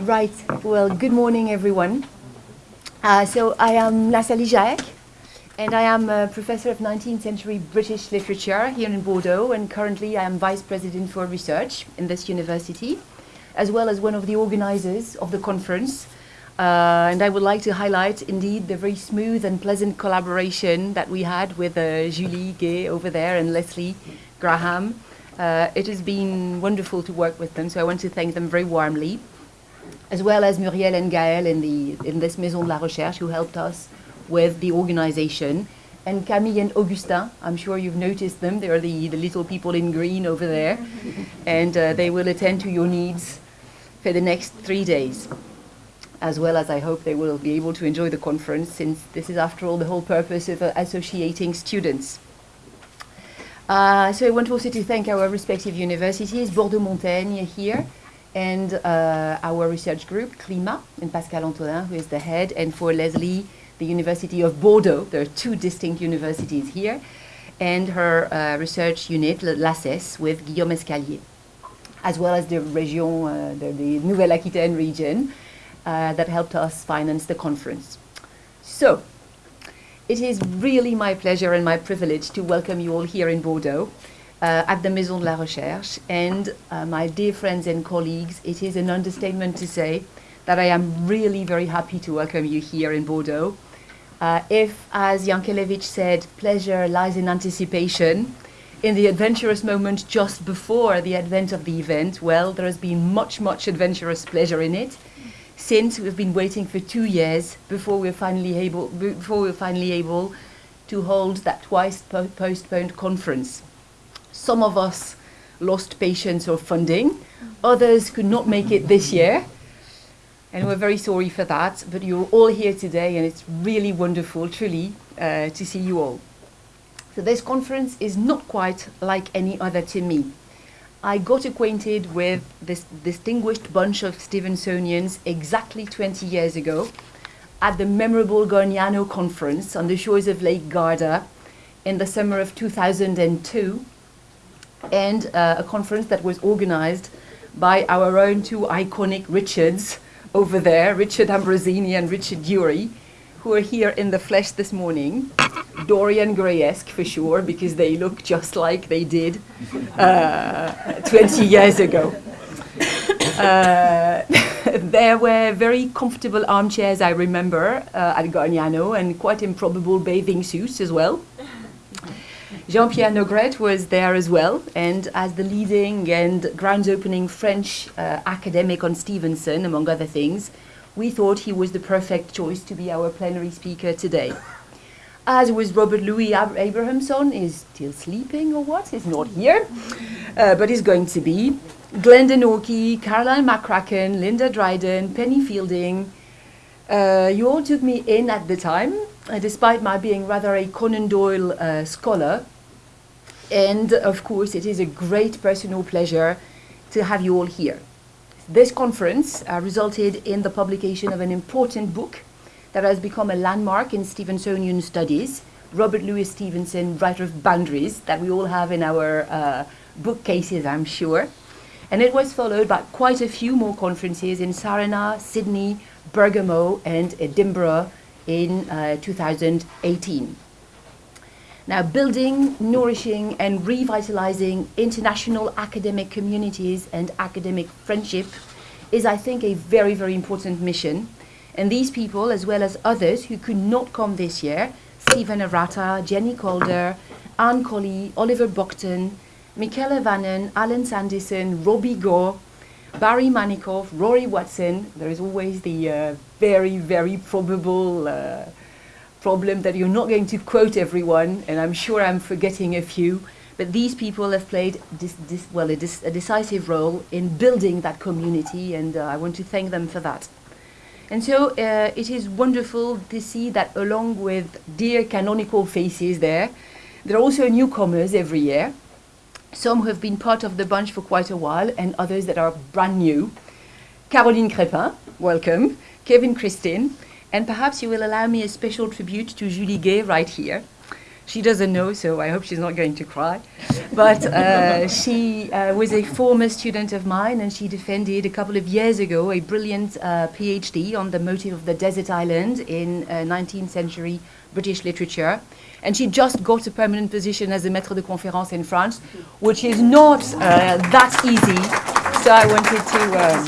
Right. Well, good morning, everyone. Uh, so I am Nathalie Jaëck, and I am a professor of 19th century British literature here in Bordeaux, and currently I am vice president for research in this university, as well as one of the organizers of the conference. Uh, and I would like to highlight, indeed, the very smooth and pleasant collaboration that we had with uh, Julie Gay over there and Lesley Graham. Uh, it has been wonderful to work with them, so I want to thank them very warmly as well as Muriel and Gaël in, the, in this Maison de la Recherche who helped us with the organization. And Camille and Augustin, I'm sure you've noticed them. They're the, the little people in green over there. and uh, they will attend to your needs for the next three days. As well as I hope they will be able to enjoy the conference, since this is, after all, the whole purpose of uh, associating students. Uh, so I want also to thank our respective universities, Bordeaux Montaigne here, and uh, our research group, CLIMA, and Pascal Antonin, who is the head, and for Lesley, the University of Bordeaux. There are two distinct universities here, and her uh, research unit, l'ACES, with Guillaume Escalier, as well as the region, uh, the, the Nouvelle-Aquitaine region, uh, that helped us finance the conference. So, it is really my pleasure and my privilege to welcome you all here in Bordeaux uh, at the Maison de la Recherche. And uh, my dear friends and colleagues, it is an understatement to say that I am really very happy to welcome you here in Bordeaux. Uh, if, as Jankélévitch said, pleasure lies in anticipation, in the adventurous moment just before the advent of the event, well, there has been much, much adventurous pleasure in it, since we've been waiting for two years before we're finally able, before we're finally able to hold that twice po postponed conference. Some of us lost patience or funding. Others could not make it this year. And we're very sorry for that. But you're all here today, and it's really wonderful, truly, uh, to see you all. So this conference is not quite like any other to me. I got acquainted with this distinguished bunch of Stevensonians exactly 20 years ago at the memorable Gargnano conference on the shores of Lake Garda in the summer of 2002 and uh, a conference that was organized by our own two iconic Richards over there, Richard Ambrosini and Richard Dury, who are here in the flesh this morning. Dorian Gray-esque for sure, because they look just like they did uh, 20 years ago. Uh, there were very comfortable armchairs, I remember, uh, at Gargnano, and quite improbable bathing suits as well. Jean-Pierre Naugrette was there as well, and as the leading and grounds opening French uh, academic on Stevenson, among other things, we thought he was the perfect choice to be our plenary speaker today. As was Robert Louis Ab Abrahamson, is still sleeping or what? He's not here, uh, but he's going to be. Glenda Norquay, Caroline McCracken, Linda Dryden, Penny Fielding. Uh, you all took me in at the time, uh, despite my being rather a Conan Doyle uh, scholar. And of course, it is a great personal pleasure to have you all here. This conference uh, resulted in the publication of an important book that has become a landmark in Stevensonian studies, Robert Louis Stevenson, writer of Boundaries, that we all have in our uh, bookcases, I'm sure. And it was followed by quite a few more conferences in Saranac, Sydney, Bergamo, and Edinburgh in uh, 2018. Now, building, nourishing, and revitalizing international academic communities and academic friendship is, I think, a very, very important mission. And these people, as well as others who could not come this year, Stephen Arata, Jenny Calder, Anne Colley, Oliver Buckton, Michela Vanon, Alan Sandison, Robbie Gore, Barry Menikoff, Rory Watson. There is always the uh, very, very probable uh, problem that you're not going to quote everyone, and I'm sure I'm forgetting a few, but these people have played this, this, well, a, a, decisive role in building that community, and uh, I want to thank them for that. And so uh, it is wonderful to see that along with dear canonical faces there, there are also newcomers every year. Some who have been part of the bunch for quite a while and others that are brand new. Caroline Crépin, welcome. Kevin Christine. And perhaps you will allow me a special tribute to Julie Gay right here. She doesn't know, so I hope she's not going to cry. But uh, she uh, was a former student of mine, and she defended a couple of years ago a brilliant uh, PhD on the motive of the desert island in 19th uh, century British literature. And she just got a permanent position as a maître de conférence in France, which is not uh, that easy. So I wanted to, um,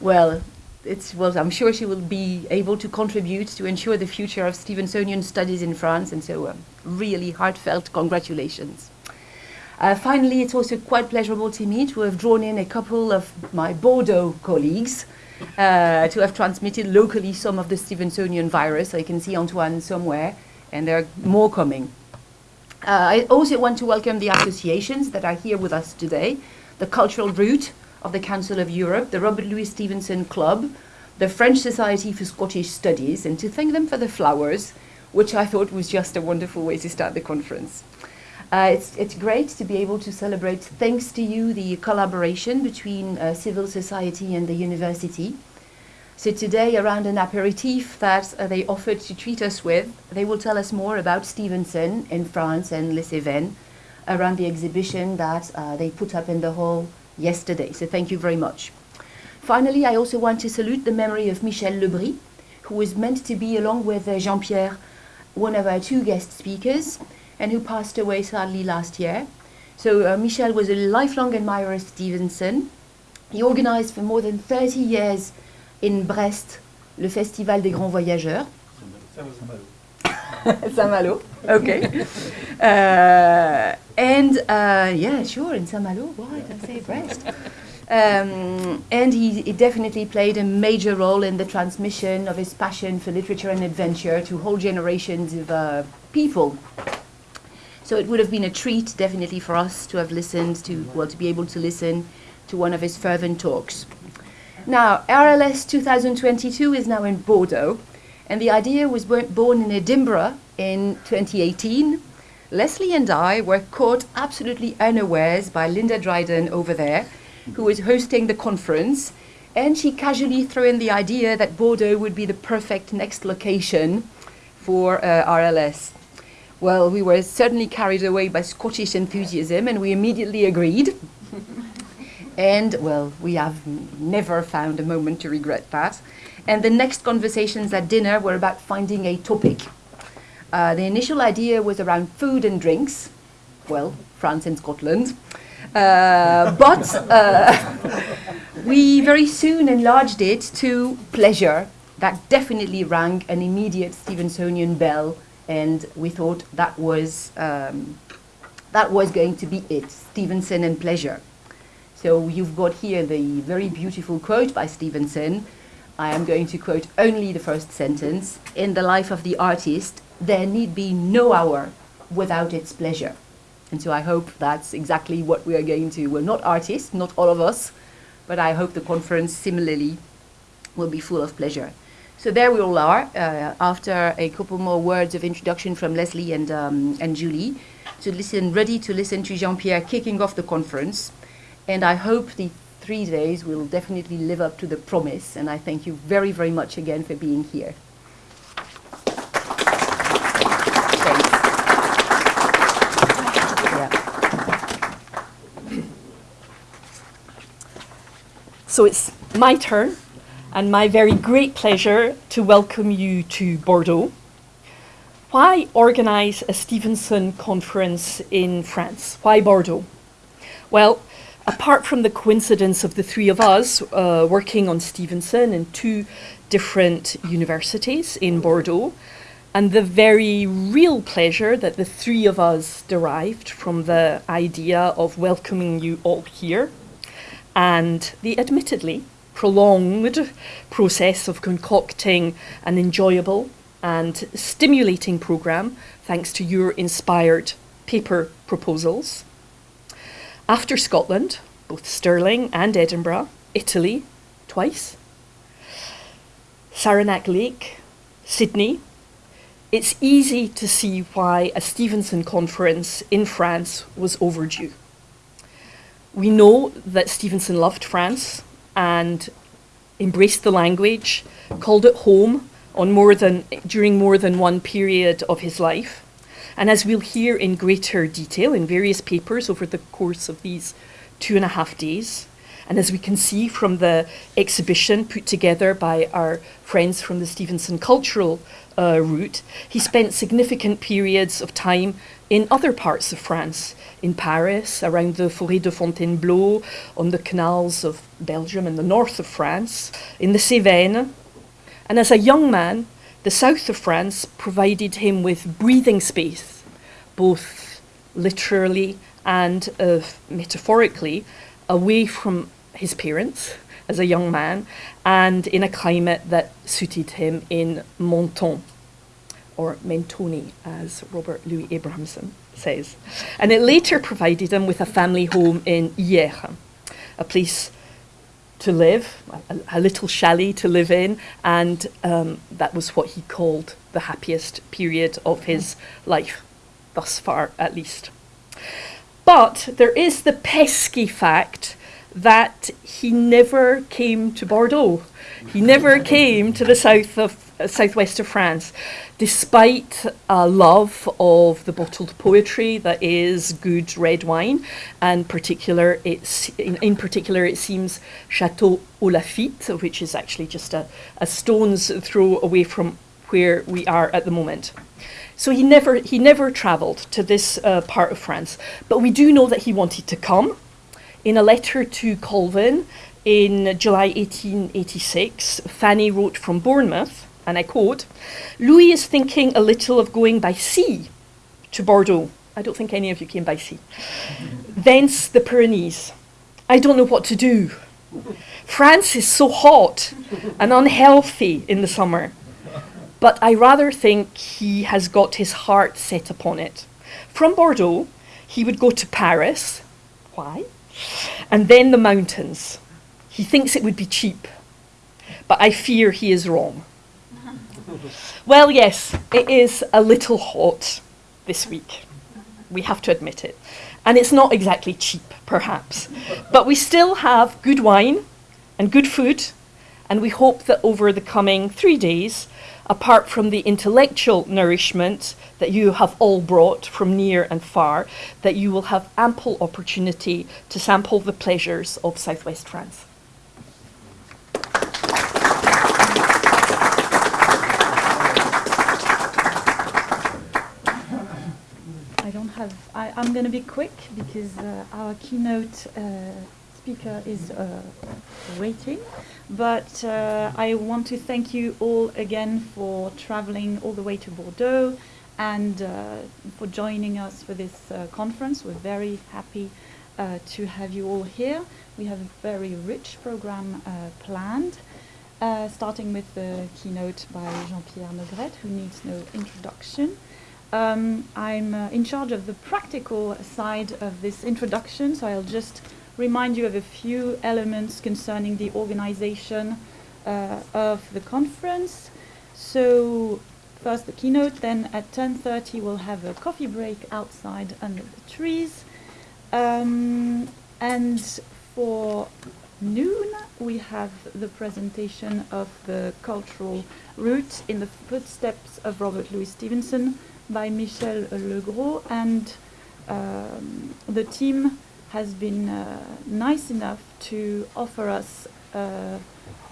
well, it's, well, I'm sure she will be able to contribute to ensure the future of Stevensonian studies in France, and so um, really heartfelt congratulations. Uh, finally, it's also quite pleasurable to me to have drawn in a couple of my Bordeaux colleagues uh, to have transmitted locally some of the Stevensonian virus. I can see Antoine somewhere, and there are more coming. Uh, I also want to welcome the associations that are here with us today, the Cultural Route, of the Council of Europe, the Robert Louis Stevenson Club, the French Society for Scottish Studies, and to thank them for the flowers, which I thought was just a wonderful way to start the conference. Uh, it's, it's great to be able to celebrate, thanks to you, the collaboration between uh, civil society and the university. So today, around an aperitif that uh, they offered to treat us with, they will tell us more about Stevenson in France and Les Cévennes around the exhibition that uh, they put up in the hall yesterday. So thank you very much. Finally, I also want to salute the memory of Michel Le Bris, who was meant to be, along with uh, Jean-Pierre, one of our two guest speakers, and who passed away sadly last year. So uh, Michel was a lifelong admirer of Stevenson. He organized for more than 30 years in Brest le Festival des Grands Voyageurs. Saint-Malo, okay. Uh, and uh, yeah, sure, in Saint-Malo, why did I say Brest? Um, and he, he, definitely played a major role in the transmission of his passion for literature and adventure to whole generations of uh, people. So it would have been a treat, definitely, for us to have listened to, well, to be able to listen to one of his fervent talks. Now, RLS 2022 is now in Bordeaux, and the idea was born in Edinburgh in 2018. Lesley and I were caught absolutely unawares by Linda Dryden over there, who was hosting the conference, and she casually threw in the idea that Bordeaux would be the perfect next location for uh, RLS. Well, we were certainly carried away by Scottish enthusiasm, and we immediately agreed. and, well, we have never found a moment to regret that. And the next conversations at dinner were about finding a topic. Uh, the initial idea was around food and drinks, well, France and Scotland. Uh, but uh, we very soon enlarged it to pleasure. That definitely rang an immediate Stevensonian bell, and we thought that was, um, that was going to be it, Stevenson and pleasure. So you've got here the very beautiful quote by Stevenson, I am going to quote only the first sentence. In the life of the artist, there need be no hour without its pleasure. And so I hope that's exactly what we are going to. We're not artists, not all of us, but I hope the conference similarly will be full of pleasure. So there we all are, uh, after a couple more words of introduction from Lesley and, um, and Julie, to listen, ready to listen to Jean-Pierre kicking off the conference. And I hope the three days will definitely live up to the promise. And I thank you very, very much again for being here. So it's my turn and my very great pleasure to welcome you to Bordeaux. Why organize a Stevenson conference in France? Why Bordeaux? Well, apart from the coincidence of the three of us uh, working on Stevenson in two different universities in Bordeaux, and the very real pleasure that the three of us derived from the idea of welcoming you all here, and the admittedly prolonged process of concocting an enjoyable and stimulating programme thanks to your inspired paper proposals. After Scotland, both Stirling and Edinburgh, Italy, twice. Saranac Lake, Sydney, it's easy to see why a Stevenson conference in France was overdue. We know that Stevenson loved France and embraced the language, called it home on more than, during more than one period of his life. And as we'll hear in greater detail in various papers over the course of these two and a half days, and as we can see from the exhibition put together by our friends from the Stevenson Cultural uh, Route, he spent significant periods of time in other parts of France, in Paris, around the Forêt de Fontainebleau, on the canals of Belgium and the north of France, in the Cévennes. And as a young man, the south of France provided him with breathing space, both literally and uh, metaphorically, away from his parents as a young man and in a climate that suited him in Menton, or Mentone, as Robert Louis Abrahamson says. And it later provided him with a family home in Hyères, a place to live, a, a little chalet to live in, and um, that was what he called the happiest period of his life, thus far at least. But there is the pesky fact that he never came to Bordeaux. He never came to the south of southwest of France, despite a love of the bottled poetry that is good red wine, and particular, it's in, in particular it seems Chateau aux Laffitte, which is actually just a, a stone's throw away from where we are at the moment. So he never he never travelled to this uh, part of France, but we do know that he wanted to come. In a letter to Colvin in July 1886, Fanny wrote from Bournemouth, and I quote, Louis is thinking a little of going by sea to Bordeaux. I don't think any of you came by sea. Thence the Pyrenees. I don't know what to do. France is so hot and unhealthy in the summer. But I rather think he has got his heart set upon it. From Bordeaux, he would go to Paris. Why? and then the mountains. He thinks it would be cheap, but I fear he is wrong. Well, yes, it is a little hot this week. We have to admit it. And it's not exactly cheap, perhaps. But we still have good wine and good food, and we hope that over the coming three days, apart from the intellectual nourishment that you have all brought from near and far, that you will have ample opportunity to sample the pleasures of southwest France. I don't have, I, am going to be quick because uh, our keynote uh, speaker is uh, waiting. But uh, I want to thank you all again for traveling all the way to Bordeaux and uh, for joining us for this uh, conference. We're very happy to have you all here. We have a very rich program planned. starting with the keynote by Jean-Pierre Naugrette, who needs no introduction. Um, I'm in charge of the practical side of this introduction, so I'll just remind you of a few elements concerning the organization uh, of the conference. So first the keynote, then at 10.30 we'll have a coffee break outside under the trees. Um, and for noon we have the presentation of the cultural route in the footsteps of Robert Louis Stevenson by Michel Legros and um, the team has been uh, nice enough to offer us uh,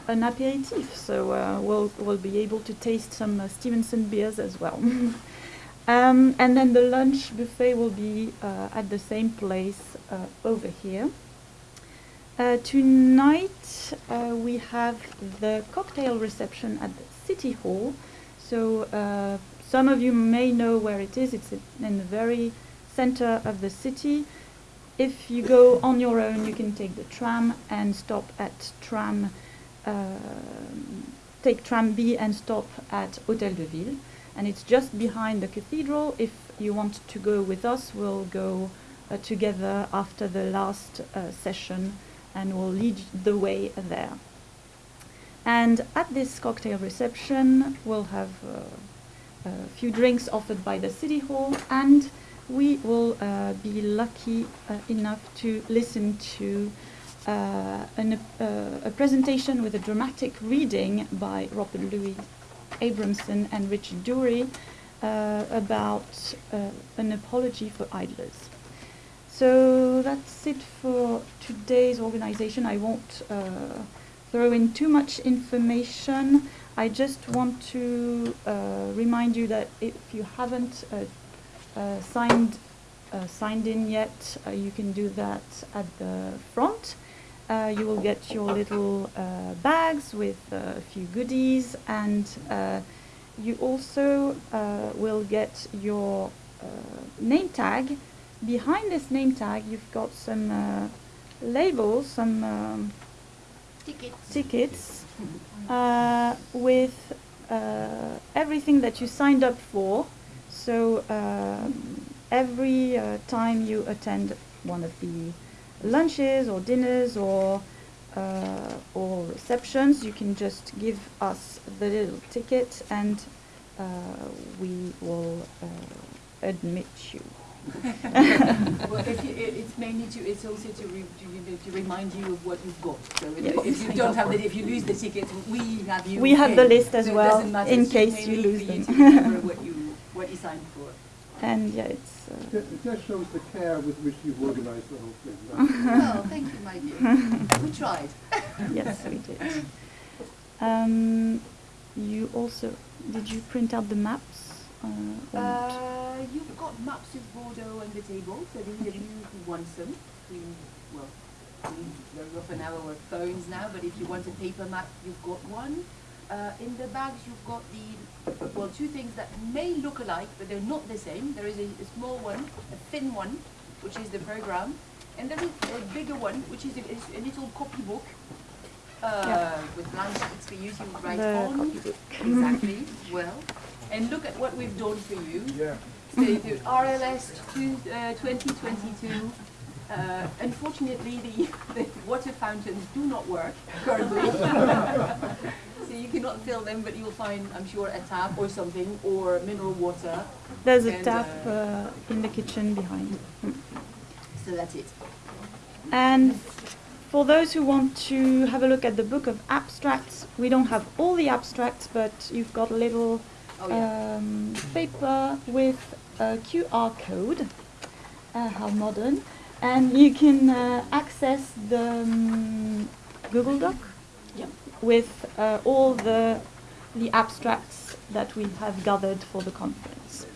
an aperitif. So uh, we'll, we'll be able to taste some uh, Stevenson beers as well. um, and then the lunch buffet will be uh, at the same place uh, over here. tonight we have the cocktail reception at the City Hall. So some of you may know where it is. It's in the very center of the city. If you go on your own, you can take the tram and stop at tram, uh, take tram B and stop at Hôtel de Ville. And it's just behind the cathedral. If you want to go with us, we'll go uh, together after the last uh, session and we'll lead the way there. And at this cocktail reception, we'll have uh, a few drinks offered by the City Hall, and we will uh, be lucky uh, enough to listen to uh, an, a presentation with a dramatic reading by Robert Louis Abrahamson and Richard Dury about an apology for idlers. So that's it for today's organization. I won't uh, throw in too much information. I just want to uh, remind you that if you haven't uh, uh, signed uh, signed in yet, uh, you can do that at the front. Uh, you will get your little uh, bags with a few goodies, and uh, you also uh, will get your uh, name tag. Behind this name tag, you've got some uh, labels, some um, Tickets. tickets uh, with uh, everything that you signed up for. So um, every uh, time you attend one of the lunches or dinners or uh, or receptions, you can just give us the little ticket and uh, we will admit you. Well, if you, it, it's mainly to, it's also to, re, to, to remind you of what you've got. So if- Yes. if you don't have the, if you lose the ticket, we have you. We have the list as So well, in It's case you lose for you them. what you, what you signed for. And yeah, it's. Uh, It it just shows the care with which you've organised the whole thing. Well, thank you, my dear. We tried. Yes, we did. Um, you also, did you print out the maps? Uh? Uh, you've got maps of Bordeaux on the table, so these of you who want some, we, well, we very often have our phones now, but if you want a paper map, you've got one. Uh, in the bags, you've got the, well, two things that may look alike, but they're not the same. There is a, a small one, a thin one, which is the program, and there is a bigger one, which is a, is a little copybook, uh, Yeah. with blank sheets for you to write The on. copybook. Exactly, well, and look at what we've done for you. Yeah. So the RLS two, uh, 2022, uh, unfortunately the, the water fountains do not work currently. so you cannot fill them, but you'll find, I'm sure, a tap or something, or mineral water. There's a tap uh, uh, in the kitchen behind. So that's it. And for those who want to have a look at the book of abstracts, we don't have all the abstracts, but you've got a little Oh yeah. um, paper with a QR code. Uh, how modern! And you can uh, access the um, Google Doc with uh, all the the abstracts that we have gathered for the conference.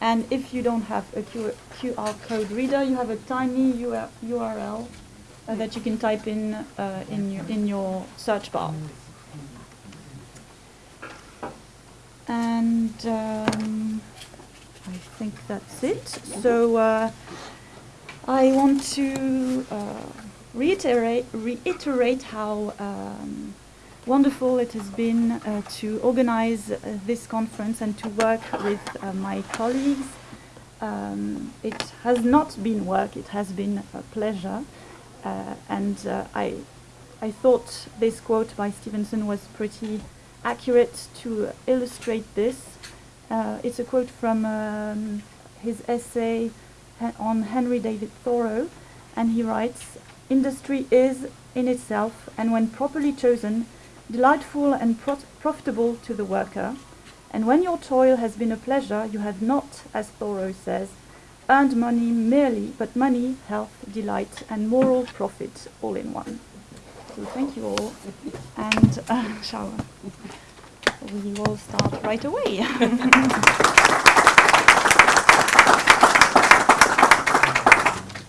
And if you don't have a QR code reader, you have a tiny UR- URL uh, that you can type in uh, in your in your search bar. And um, I think that's it. So uh, I want to uh, reiterate reiterate how um, wonderful it has been uh, to organize uh, this conference and to work with uh, my colleagues. Um, it has not been work; it has been a pleasure, uh, and I I thought this quote by Stevenson was pretty accurate to illustrate this. Uh, it's a quote from um, his essay on Henry David Thoreau, and he writes, Industry is, in itself, and when properly chosen, delightful and pro- profitable to the worker. And when your toil has been a pleasure, you have not, as Thoreau says, earned money merely, but money, health, delight, and moral profit all in one. So thank you all, and uh, shower. We will start right away.